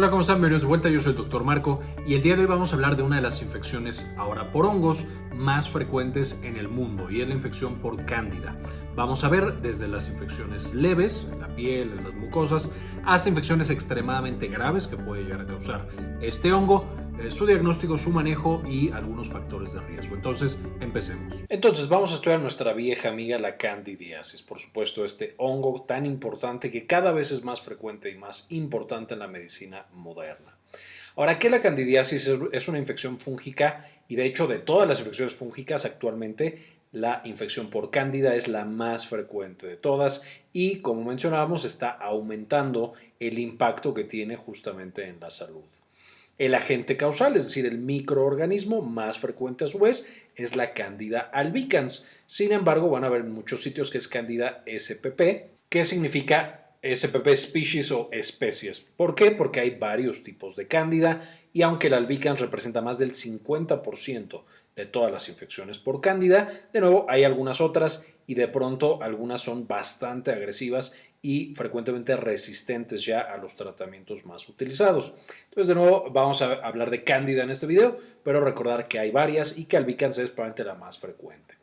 Hola, ¿cómo están? Bienvenidos de vuelta, yo soy el Dr. Marco y el día de hoy vamos a hablar de una de las infecciones ahora por hongos más frecuentes en el mundo y es la infección por cándida. Vamos a ver desde las infecciones leves, en la piel, en las mucosas, hasta infecciones extremadamente graves que puede llegar a causar este hongo eh, su diagnóstico, su manejo y algunos factores de riesgo. Entonces, empecemos. Entonces, vamos a estudiar nuestra vieja amiga la candidiasis. Por supuesto, este hongo tan importante que cada vez es más frecuente y más importante en la medicina moderna. Ahora, ¿qué la candidiasis? Es una infección fúngica y de hecho de todas las infecciones fúngicas actualmente la infección por cándida es la más frecuente de todas y como mencionábamos está aumentando el impacto que tiene justamente en la salud. El agente causal, es decir, el microorganismo más frecuente a su vez, es la Candida albicans. Sin embargo, van a ver en muchos sitios que es Candida spp, que significa SPP species o especies. ¿Por qué? Porque hay varios tipos de cándida y aunque el albicans representa más del 50% de todas las infecciones por cándida, de nuevo hay algunas otras y de pronto algunas son bastante agresivas y frecuentemente resistentes ya a los tratamientos más utilizados. Entonces, de nuevo, vamos a hablar de cándida en este video, pero recordar que hay varias y que albicans es probablemente la más frecuente.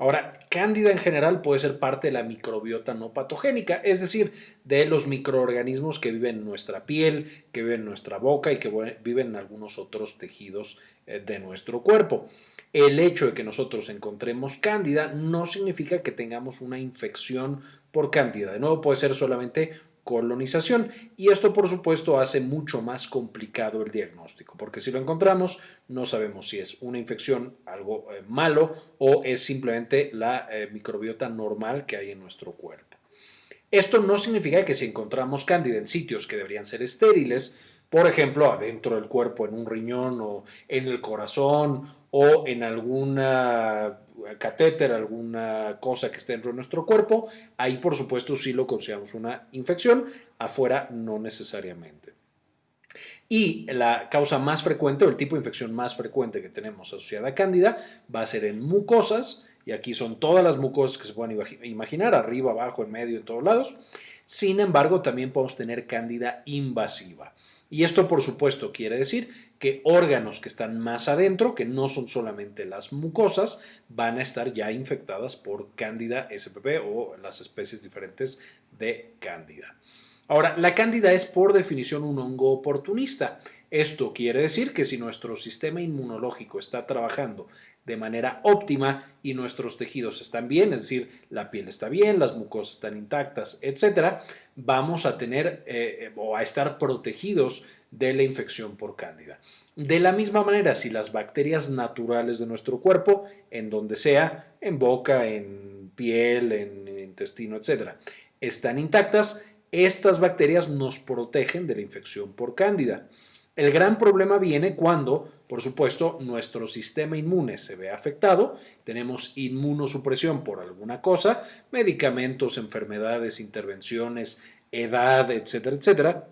Ahora, cándida en general puede ser parte de la microbiota no patogénica, es decir, de los microorganismos que viven en nuestra piel, que viven en nuestra boca y que viven en algunos otros tejidos eh, de nuestro cuerpo. El hecho de que nosotros encontremos cándida no significa que tengamos una infección por cándida. De nuevo, puede ser solamente colonización y esto por supuesto hace mucho más complicado el diagnóstico porque si lo encontramos no sabemos si es una infección algo eh, malo o es simplemente la eh, microbiota normal que hay en nuestro cuerpo. Esto no significa que si encontramos cándida en sitios que deberían ser estériles, por ejemplo, adentro del cuerpo, en un riñón o en el corazón o en alguna catéter, alguna cosa que esté dentro de nuestro cuerpo, ahí por supuesto sí lo consideramos una infección, afuera no necesariamente. Y la causa más frecuente o el tipo de infección más frecuente que tenemos asociada a cándida va a ser en mucosas, y aquí son todas las mucosas que se puedan imaginar, arriba, abajo, en medio, en todos lados. Sin embargo, también podemos tener cándida invasiva. Y esto, por supuesto, quiere decir que órganos que están más adentro, que no son solamente las mucosas, van a estar ya infectadas por Cándida spp o las especies diferentes de Cándida. Ahora, la Cándida es por definición un hongo oportunista. Esto quiere decir que si nuestro sistema inmunológico está trabajando de manera óptima y nuestros tejidos están bien, es decir, la piel está bien, las mucosas están intactas, etcétera, vamos a tener eh, o a estar protegidos de la infección por cándida. De la misma manera, si las bacterias naturales de nuestro cuerpo, en donde sea, en boca, en piel, en intestino, etcétera, están intactas, estas bacterias nos protegen de la infección por cándida. El gran problema viene cuando, por supuesto, nuestro sistema inmune se ve afectado, tenemos inmunosupresión por alguna cosa, medicamentos, enfermedades, intervenciones, edad, etcétera, etcétera,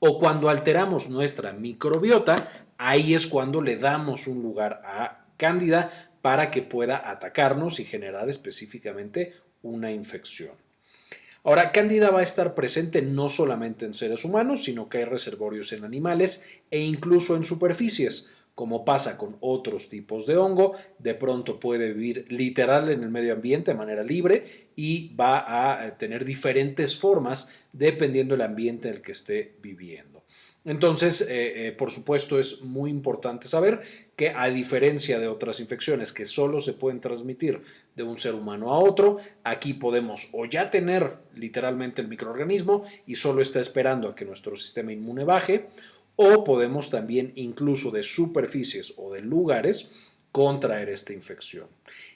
o cuando alteramos nuestra microbiota, ahí es cuando le damos un lugar a cándida para que pueda atacarnos y generar específicamente una infección. Ahora, Cándida va a estar presente no solamente en seres humanos, sino que hay reservorios en animales e incluso en superficies. Como pasa con otros tipos de hongo, de pronto puede vivir literal en el medio ambiente de manera libre y va a eh, tener diferentes formas dependiendo del ambiente en el que esté viviendo. Entonces, eh, eh, por supuesto, es muy importante saber que a diferencia de otras infecciones que solo se pueden transmitir de un ser humano a otro, aquí podemos o ya tener literalmente el microorganismo y solo está esperando a que nuestro sistema inmune baje, o podemos también incluso de superficies o de lugares contraer esta infección.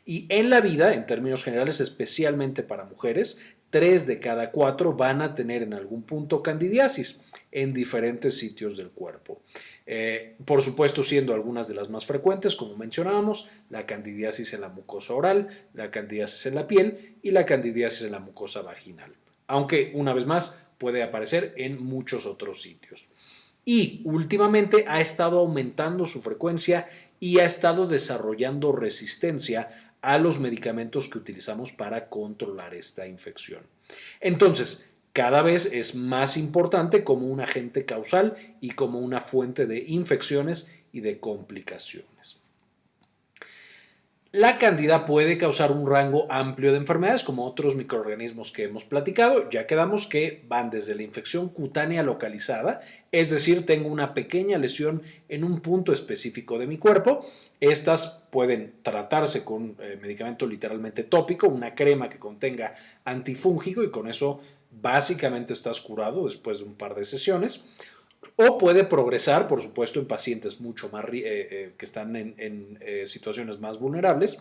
Y en la vida, en términos generales, especialmente para mujeres, tres de cada cuatro van a tener en algún punto candidiasis en diferentes sitios del cuerpo. Eh, por supuesto, siendo algunas de las más frecuentes, como mencionábamos, la candidiasis en la mucosa oral, la candidiasis en la piel y la candidiasis en la mucosa vaginal. Aunque, una vez más, puede aparecer en muchos otros sitios. Y últimamente ha estado aumentando su frecuencia y ha estado desarrollando resistencia a los medicamentos que utilizamos para controlar esta infección. Entonces, cada vez es más importante como un agente causal y como una fuente de infecciones y de complicaciones. La cándida puede causar un rango amplio de enfermedades como otros microorganismos que hemos platicado. Ya quedamos que van desde la infección cutánea localizada, es decir, tengo una pequeña lesión en un punto específico de mi cuerpo. Estas pueden tratarse con eh, medicamento literalmente tópico, una crema que contenga antifúngico y con eso básicamente estás curado después de un par de sesiones o puede progresar, por supuesto, en pacientes mucho más eh, eh, que están en, eh, situaciones más vulnerables,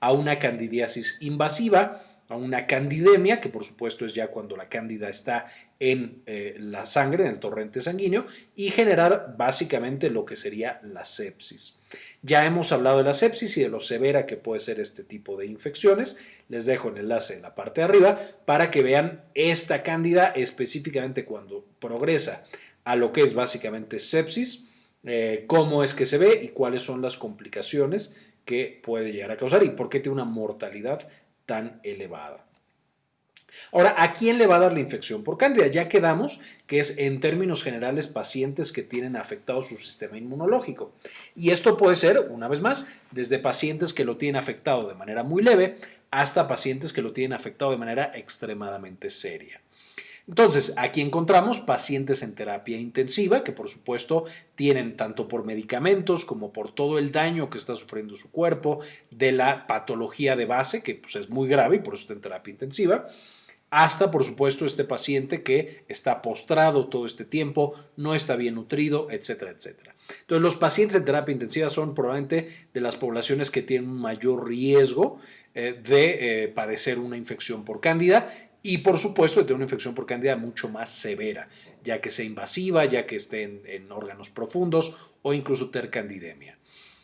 a una candidiasis invasiva, a una candidemia, que por supuesto es ya cuando la cándida está en la sangre, en el torrente sanguíneo, y generar básicamente lo que sería la sepsis. Ya hemos hablado de la sepsis y de lo severa que puede ser este tipo de infecciones. Les dejo el enlace en la parte de arriba para que vean esta cándida específicamente cuando progresa a lo que es básicamente sepsis, eh, cómo es que se ve y cuáles son las complicaciones que puede llegar a causar y por qué tiene una mortalidad tan elevada. Ahora, ¿a quién le va a dar la infección por cándida? Ya quedamos que es en términos generales pacientes que tienen afectado su sistema inmunológico. Y esto puede ser, una vez más, desde pacientes que lo tienen afectado de manera muy leve hasta pacientes que lo tienen afectado de manera extremadamente seria. Entonces, aquí encontramos pacientes en terapia intensiva que por supuesto tienen tanto por medicamentos como por todo el daño que está sufriendo su cuerpo, de la patología de base, que pues, es muy grave y por eso está en terapia intensiva, hasta por supuesto este paciente que está postrado todo este tiempo, no está bien nutrido, etcétera, etcétera. Entonces, los pacientes en terapia intensiva son probablemente de las poblaciones que tienen un mayor riesgo eh, de eh, padecer una infección por cándida y por supuesto de una infección por cándida mucho más severa, ya que sea invasiva, ya que esté en, órganos profundos o incluso tener candidemia.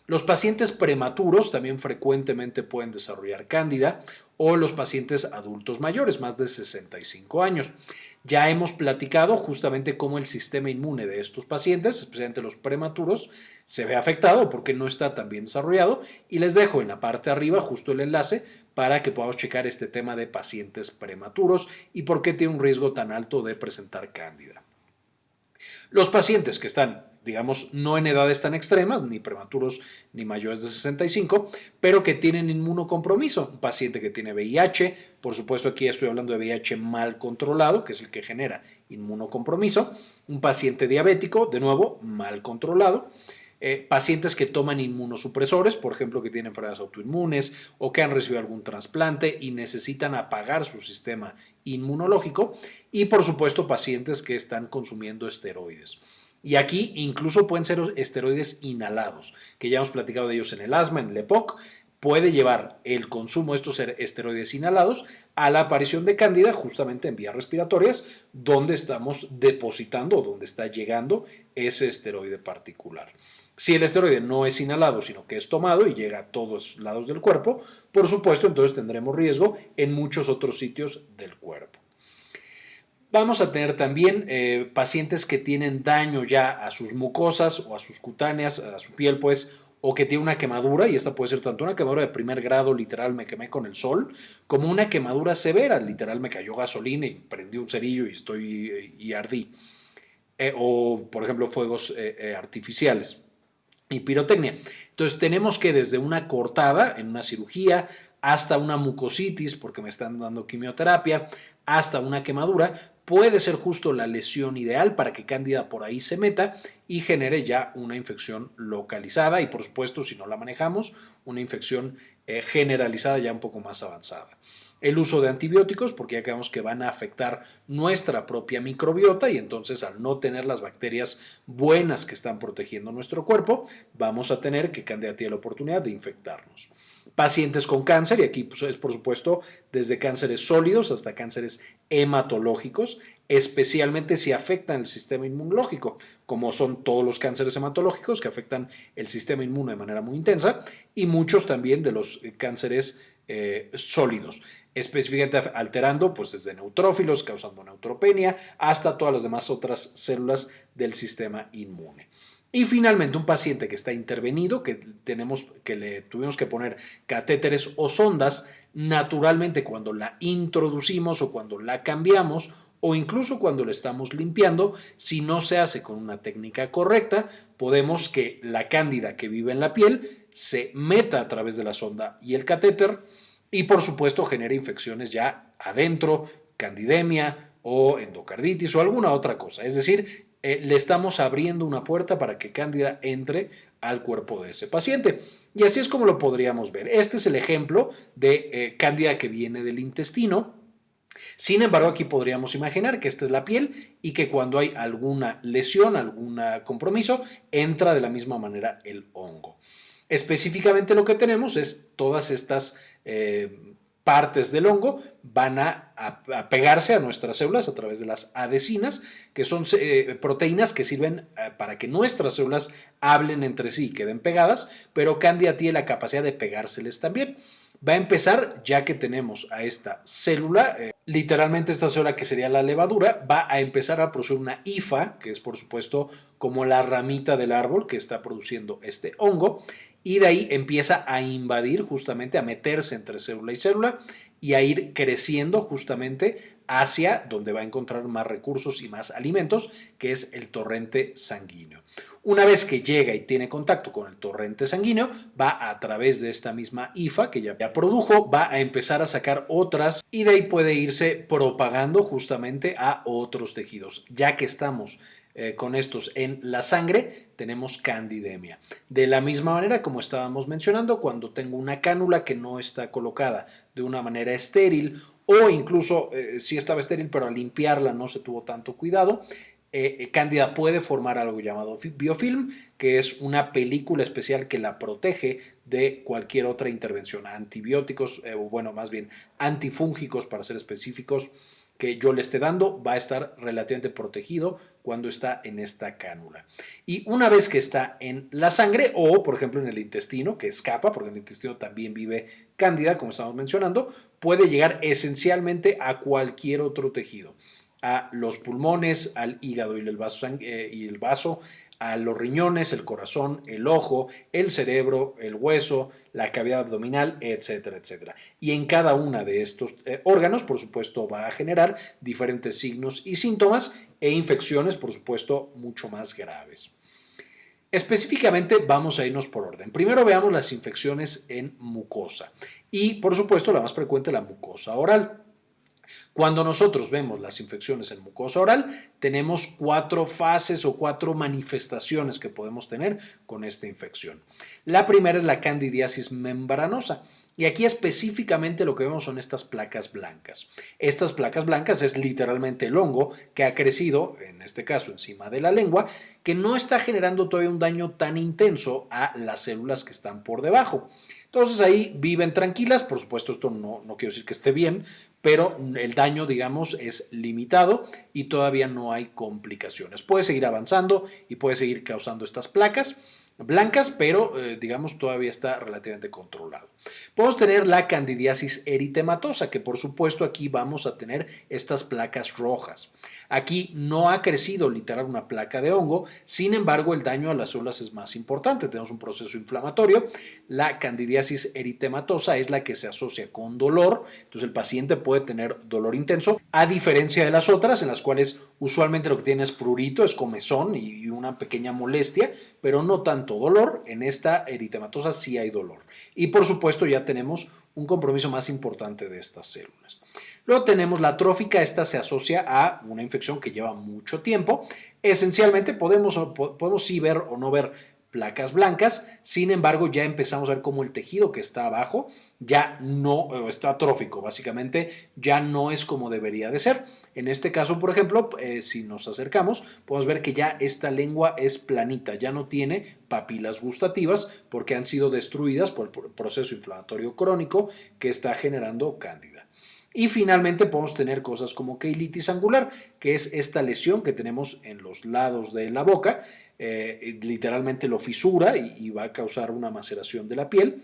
Los pacientes prematuros también frecuentemente pueden desarrollar cándida o los pacientes adultos mayores, más de 65 años. Ya hemos platicado justamente cómo el sistema inmune de estos pacientes, especialmente los prematuros, se ve afectado porque no está tan bien desarrollado y les dejo en la parte de arriba justo el enlace para que podamos checar este tema de pacientes prematuros y por qué tiene un riesgo tan alto de presentar cándida. Los pacientes que están, digamos, no en edades tan extremas, ni prematuros ni mayores de 65, pero que tienen inmunocompromiso. Un paciente que tiene VIH, por supuesto aquí estoy hablando de VIH mal controlado, que es el que genera inmunocompromiso. Un paciente diabético, de nuevo, mal controlado. Eh, pacientes que toman inmunosupresores, por ejemplo, que tienen enfermedades autoinmunes o que han recibido algún trasplante y necesitan apagar su sistema inmunológico, y por supuesto pacientes que están consumiendo esteroides. Y aquí incluso pueden ser esteroides inhalados, que ya hemos platicado de ellos en el asma, en el EPOC, puede llevar el consumo de estos esteroides inhalados a la aparición de cándida justamente en vías respiratorias, donde estamos depositando o donde está llegando ese esteroide particular. Si el esteroide no es inhalado, sino que es tomado y llega a todos lados del cuerpo, por supuesto, entonces tendremos riesgo en muchos otros sitios del cuerpo. Vamos a tener también eh, pacientes que tienen daño ya a sus mucosas o a sus cutáneas, a su piel, pues, o que tiene una quemadura, y esta puede ser tanto una quemadura de primer grado, literal me quemé con el sol, como una quemadura severa, literal me cayó gasolina y prendí un cerillo y estoy y ardí. Eh, o, por ejemplo, fuegos eh, artificiales y pirotecnia. Entonces tenemos que desde una cortada en una cirugía hasta una mucositis porque me están dando quimioterapia, hasta una quemadura, puede ser justo la lesión ideal para que Cándida por ahí se meta y genere ya una infección localizada y por supuesto si no la manejamos, una infección eh, generalizada ya un poco más avanzada el uso de antibióticos, porque ya creemos que van a afectar nuestra propia microbiota y entonces al no tener las bacterias buenas que están protegiendo nuestro cuerpo, vamos a tener que Candida tiene la oportunidad de infectarnos. Pacientes con cáncer, y aquí pues, es por supuesto desde cánceres sólidos hasta cánceres hematológicos, especialmente si afectan el sistema inmunológico, como son todos los cánceres hematológicos que afectan el sistema inmune de manera muy intensa, y muchos también de los eh, cánceres eh, sólidos específicamente alterando pues desde neutrófilos causando neutropenia hasta todas las demás otras células del sistema inmune. Y finalmente un paciente que está intervenido, que, tenemos, que le tuvimos que poner catéteres o sondas, naturalmente cuando la introducimos o cuando la cambiamos o incluso cuando lo estamos limpiando, si no se hace con una técnica correcta, podemos que la cándida que vive en la piel se meta a través de la sonda y el catéter y por supuesto genere infecciones ya adentro, candidemia o endocarditis o alguna otra cosa. Es decir, eh, le estamos abriendo una puerta para que cándida entre al cuerpo de ese paciente. Y así es como lo podríamos ver. Este es el ejemplo de eh, cándida que viene del intestino. Sin embargo, aquí podríamos imaginar que esta es la piel y que cuando hay alguna lesión, algún compromiso, entra de la misma manera el hongo. Específicamente lo que tenemos es todas estas eh, partes del hongo van a, pegarse a nuestras células a través de las adesinas, que son eh, proteínas que sirven eh, para que nuestras células hablen entre sí y queden pegadas, pero Candida tiene la capacidad de pegárseles también. Va a empezar, ya que tenemos a esta célula, literalmente esta célula que sería la levadura, va a empezar a producir una hifa, que es por supuesto como la ramita del árbol que está produciendo este hongo, y de ahí empieza a invadir justamente, a meterse entre célula y célula y a ir creciendo justamente hacia donde va a encontrar más recursos y más alimentos, que es el torrente sanguíneo. Una vez que llega y tiene contacto con el torrente sanguíneo, va a través de esta misma IFA que ya produjo, va a empezar a sacar otras y de ahí puede irse propagando justamente a otros tejidos. Ya que estamos eh, con estos en la sangre, tenemos candidemia. De la misma manera, como estábamos mencionando, cuando tengo una cánula que no está colocada de una manera estéril o incluso eh, si estaba estéril, pero al limpiarla no se tuvo tanto cuidado, eh, Cándida puede formar algo llamado biofilm, que es una película especial que la protege de cualquier otra intervención, antibióticos, o bueno, más bien antifúngicos para ser específicos, que yo le esté dando va a estar relativamente protegido cuando está en esta cánula. Y una vez que está en la sangre o, por ejemplo, en el intestino, que escapa, porque el intestino también vive cándida, como estamos mencionando, puede llegar esencialmente a cualquier otro tejido, a los pulmones, al hígado y el eh, y el vaso a los riñones, el corazón, el ojo, el cerebro, el hueso, la cavidad abdominal, etcétera, etcétera. Y en cada uno de estos eh, órganos, por supuesto, va a generar diferentes signos y síntomas e infecciones, por supuesto, mucho más graves. Específicamente vamos a irnos por orden. Primero veamos las infecciones en mucosa y, por supuesto, la más frecuente, la mucosa oral. Cuando nosotros vemos las infecciones en mucosa oral, tenemos cuatro fases o cuatro manifestaciones que podemos tener con esta infección. La primera es la candidiasis membranosa. Y aquí específicamente lo que vemos son estas placas blancas. Estas placas blancas es literalmente el hongo que ha crecido, en este caso encima de la lengua, que no está generando todavía un daño tan intenso a las células que están por debajo. Entonces ahí viven tranquilas, por supuesto esto no, no quiero decir que esté bien, pero el daño, digamos, es limitado y todavía no hay complicaciones. Puede seguir avanzando y puede seguir causando estas placas blancas, pero eh, digamos todavía está relativamente controlado. Podemos tener la candidiasis eritematosa, que por supuesto aquí vamos a tener estas placas rojas. Aquí no ha crecido literal una placa de hongo, sin embargo el daño a las células es más importante, tenemos un proceso inflamatorio. La candidiasis eritematosa es la que se asocia con dolor, entonces el paciente puede tener dolor intenso, a diferencia de las otras en las cuales usualmente lo que tiene es prurito, es comezón y una pequeña molestia, pero no tanto dolor, en esta eritematosa sí hay dolor. Y por supuesto ya tenemos un compromiso más importante de estas células. Luego tenemos la trófica, esta se asocia a una infección que lleva mucho tiempo. Esencialmente podemos, podemos sí ver o no ver placas blancas, sin embargo ya empezamos a ver cómo el tejido que está abajo ya no está trófico, básicamente ya no es como debería de ser. En este caso, por ejemplo, eh, si nos acercamos, podemos ver que ya esta lengua es planita, ya no tiene papilas gustativas porque han sido destruidas por el proceso inflamatorio crónico que está generando cándida. Y finalmente podemos tener cosas como queilitis angular, que es esta lesión que tenemos en los lados de la boca, eh, literalmente lo fisura y, va a causar una maceración de la piel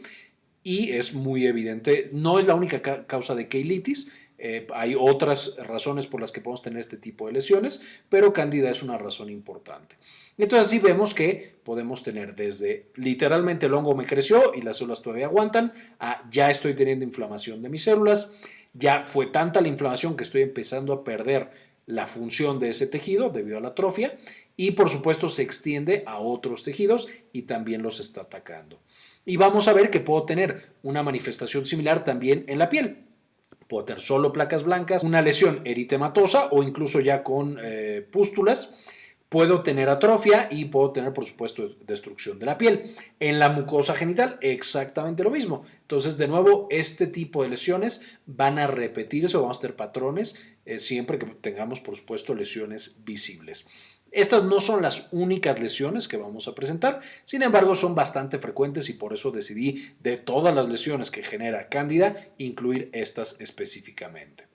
y es muy evidente, no es la única causa de queilitis, eh, hay otras razones por las que podemos tener este tipo de lesiones, pero cándida es una razón importante. Entonces así vemos que podemos tener desde literalmente el hongo me creció y las células todavía aguantan, a ya estoy teniendo inflamación de mis células, ya fue tanta la inflamación que estoy empezando a perder la función de ese tejido debido a la atrofia y por supuesto se extiende a otros tejidos y también los está atacando. Y vamos a ver que puedo tener una manifestación similar también en la piel. Puedo tener solo placas blancas, una lesión eritematosa o incluso ya con eh, pústulas Puedo tener atrofia y puedo tener, por supuesto, destrucción de la piel. En la mucosa genital, exactamente lo mismo. Entonces, de nuevo, este tipo de lesiones van a repetirse o vamos a tener patrones eh, siempre que tengamos, por supuesto, lesiones visibles. Estas no son las únicas lesiones que vamos a presentar, sin embargo son bastante frecuentes y por eso decidí de todas las lesiones que genera Cándida incluir estas específicamente.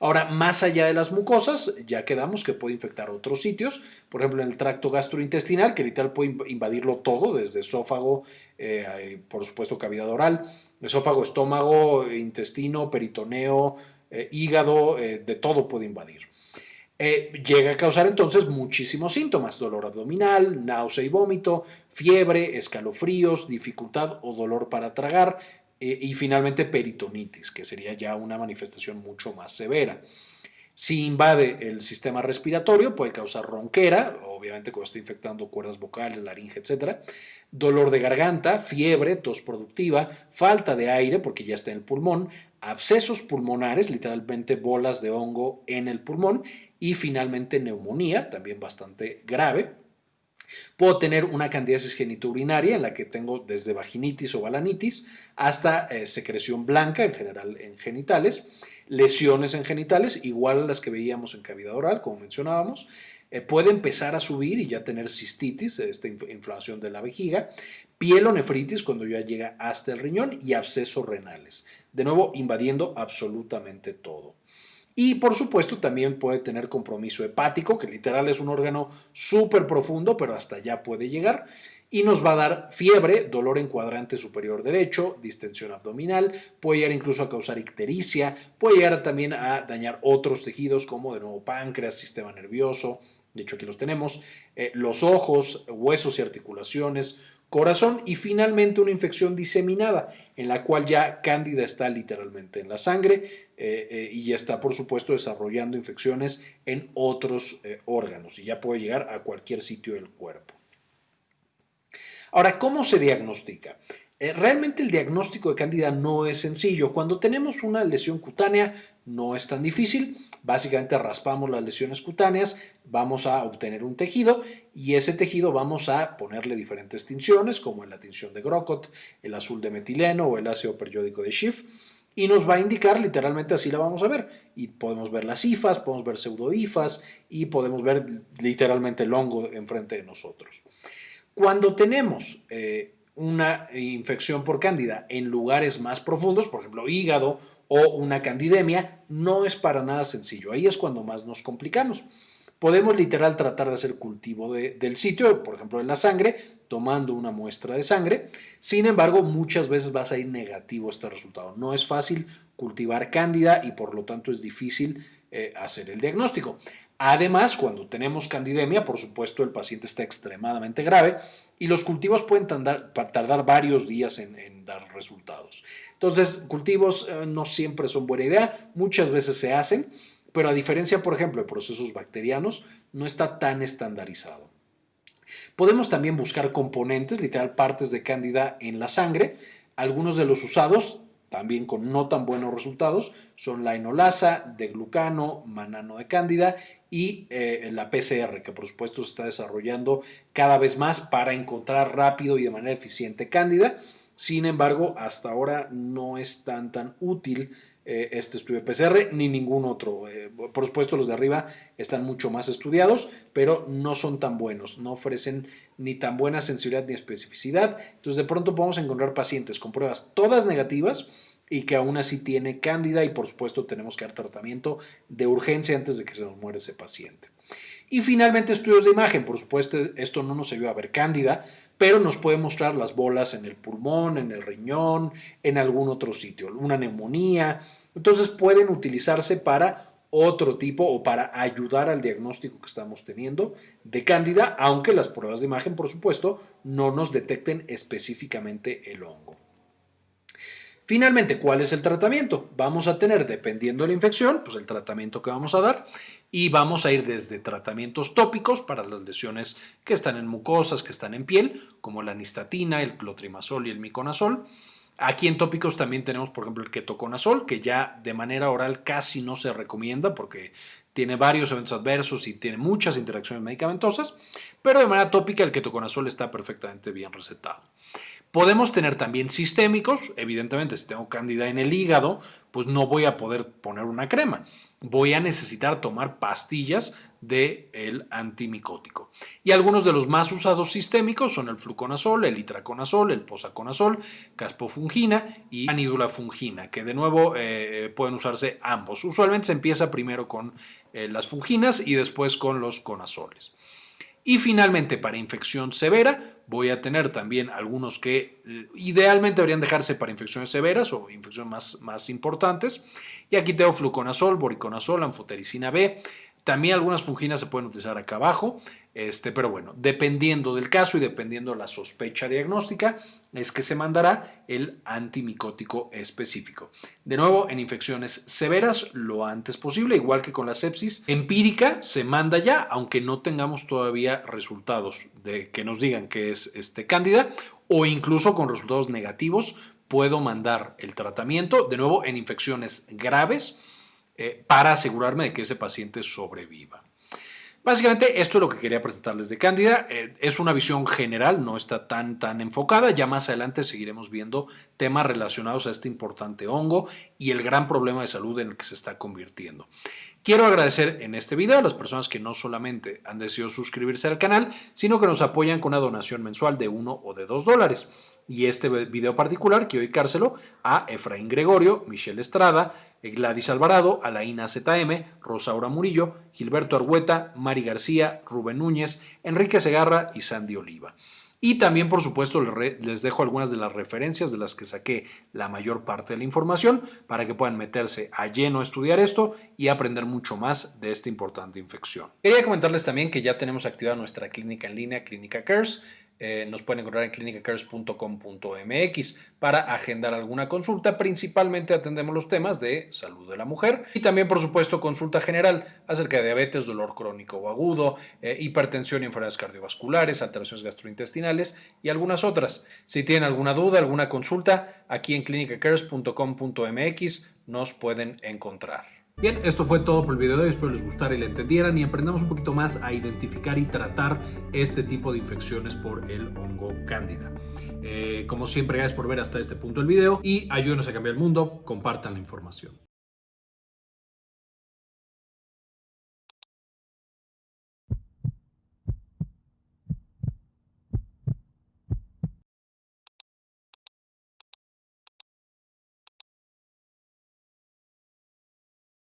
Ahora, más allá de las mucosas, ya quedamos que puede infectar otros sitios, por ejemplo, en el tracto gastrointestinal, que literal puede invadirlo todo, desde esófago, eh, por supuesto, cavidad oral, esófago, estómago, intestino, peritoneo, eh, hígado, eh, de todo puede invadir. Llega a causar entonces muchísimos síntomas, dolor abdominal, náusea y vómito, fiebre, escalofríos, dificultad o dolor para tragar, eh, y finalmente peritonitis, que sería ya una manifestación mucho más severa. Si invade el sistema respiratorio, puede causar ronquera, obviamente cuando está infectando cuerdas vocales, laringe, etc. Dolor de garganta, fiebre, tos productiva, falta de aire porque ya está en el pulmón, abscesos pulmonares, literalmente bolas de hongo en el pulmón y finalmente neumonía, también bastante grave. Puedo tener una candidiasis genitourinaria en la que tengo desde vaginitis o balanitis hasta eh, secreción blanca, en general en genitales, lesiones en genitales, igual a las que veíamos en cavidad oral, como mencionábamos. Eh, puede empezar a subir y ya tener cistitis, esta inflamación de la vejiga, pielonefritis cuando ya llega hasta el riñón y abscesos renales. De nuevo, invadiendo absolutamente todo. Y por supuesto también puede tener compromiso hepático, que literal es un órgano súper profundo, pero hasta allá puede llegar. Y nos va a dar fiebre, dolor en cuadrante superior derecho, distensión abdominal, puede llegar incluso a causar ictericia, puede llegar también a dañar otros tejidos como de nuevo páncreas, sistema nervioso, de hecho aquí los tenemos, eh, los ojos, huesos y articulaciones, corazón y finalmente una infección diseminada en la cual ya cándida está literalmente en la sangre eh, eh, y ya está por supuesto desarrollando infecciones en otros eh, órganos y ya puede llegar a cualquier sitio del cuerpo. Ahora, ¿cómo se diagnostica? Realmente el diagnóstico de cándida no es sencillo. Cuando tenemos una lesión cutánea no es tan difícil. Básicamente raspamos las lesiones cutáneas, vamos a obtener un tejido y ese tejido vamos a ponerle diferentes tinciones como la tinción de Grocott, el azul de metileno o el ácido periódico de Schiff y nos va a indicar literalmente así la vamos a ver y podemos ver las ifas, podemos ver pseudoifas y podemos ver literalmente el hongo enfrente de nosotros. Cuando tenemos eh, una infección por cándida en lugares más profundos, por ejemplo hígado o una candidemia, no es para nada sencillo. Ahí es cuando más nos complicamos. Podemos literal tratar de hacer cultivo del sitio, por ejemplo en la sangre, tomando una muestra de sangre. Sin embargo, muchas veces va a ir negativo este resultado. No es fácil cultivar cándida y por lo tanto es difícil eh, hacer el diagnóstico. Además, cuando tenemos candidemia, por supuesto, el paciente está extremadamente grave y los cultivos pueden tardar, varios días en, dar resultados. Entonces, cultivos eh, no siempre son buena idea, muchas veces se hacen, pero a diferencia, por ejemplo, de procesos bacterianos, no está tan estandarizado. Podemos también buscar componentes, literal partes de cándida en la sangre. Algunos de los usados también con no tan buenos resultados, son la enolasa, de glucano, manano de cándida y eh, la PCR, que por supuesto se está desarrollando cada vez más para encontrar rápido y de manera eficiente cándida. Sin embargo, hasta ahora no es tan, tan útil eh, este estudio PCR ni ningún otro. Eh, por supuesto, los de arriba están mucho más estudiados, pero no son tan buenos, no ofrecen ni tan buena sensibilidad ni especificidad. Entonces, de pronto podemos encontrar pacientes con pruebas todas negativas y que aún así tiene cándida y por supuesto tenemos que dar tratamiento de urgencia antes de que se nos muera ese paciente. Y finalmente estudios de imagen, por supuesto esto no nos ayuda a ver cándida, pero nos puede mostrar las bolas en el pulmón, en el riñón, en algún otro sitio, una neumonía. Entonces pueden utilizarse para otro tipo o para ayudar al diagnóstico que estamos teniendo de cándida, aunque las pruebas de imagen, por supuesto, no nos detecten específicamente el hongo. Finalmente, ¿cuál es el tratamiento? Vamos a tener, dependiendo de la infección, pues el tratamiento que vamos a dar y vamos a ir desde tratamientos tópicos para las lesiones que están en mucosas, que están en piel, como la nistatina, el clotrimazol y el miconazol. Aquí en tópicos también tenemos, por ejemplo, el ketoconazol, que ya de manera oral casi no se recomienda porque tiene varios eventos adversos y tiene muchas interacciones medicamentosas, pero de manera tópica el ketoconazol está perfectamente bien recetado. Podemos tener también sistémicos, evidentemente si tengo cándida en el hígado, pues no voy a poder poner una crema. Voy a necesitar tomar pastillas del el antimicótico. Y algunos de los más usados sistémicos son el fluconazol, el itraconazol, el posaconazol, caspofungina y anidulafungina, que de nuevo eh, pueden usarse ambos. Usualmente se empieza primero con eh, las funginas y después con los conazoles. Y finalmente, para infección severa, voy a tener también algunos que eh, idealmente deberían dejarse para infecciones severas o infecciones más, más importantes. Y aquí tengo fluconazol, boriconazol, anfotericina B. También algunas funginas se pueden utilizar acá abajo. Este, pero bueno, dependiendo del caso y dependiendo de la sospecha diagnóstica, es que se mandará el antimicótico específico. De nuevo, en infecciones severas, lo antes posible, igual que con la sepsis empírica, se manda ya, aunque no tengamos todavía resultados de que nos digan que es este, cándida, o incluso con resultados negativos, puedo mandar el tratamiento, de nuevo, en infecciones graves, eh, para asegurarme de que ese paciente sobreviva. Básicamente esto es lo que quería presentarles de Cándida. Eh, es una visión general, no está tan, tan enfocada. Ya más adelante seguiremos viendo temas relacionados a este importante hongo y el gran problema de salud en el que se está convirtiendo. Quiero agradecer en este video a las personas que no solamente han decidido suscribirse al canal, sino que nos apoyan con una donación mensual de 1 o de 2 dólares y este video particular quiero dedicárselo a Efraín Gregorio, Michelle Estrada, Gladys Alvarado, Alaina ZM, Rosaura Murillo, Gilberto Argueta, Mari García, Rubén Núñez, Enrique Segarra y Sandy Oliva. Y también, por supuesto, les dejo algunas de las referencias de las que saqué la mayor parte de la información para que puedan meterse a lleno a estudiar esto y aprender mucho más de esta importante infección. Quería comentarles también que ya tenemos activada nuestra clínica en línea, Clínica Cares. Eh, nos pueden encontrar en clinicacares.com.mx para agendar alguna consulta. Principalmente atendemos los temas de salud de la mujer y también, por supuesto, consulta general acerca de diabetes, dolor crónico o agudo, eh, hipertensión y enfermedades cardiovasculares, alteraciones gastrointestinales y algunas otras. Si tienen alguna duda, alguna consulta, aquí en clinicacares.com.mx nos pueden encontrar. Bien, esto fue todo por el video de hoy, espero les gustara y le entendieran y aprendamos un poquito más a identificar y tratar este tipo de infecciones por el hongo cándida. Eh, como siempre, gracias por ver hasta este punto el video y ayúdenos a cambiar el mundo, compartan la información.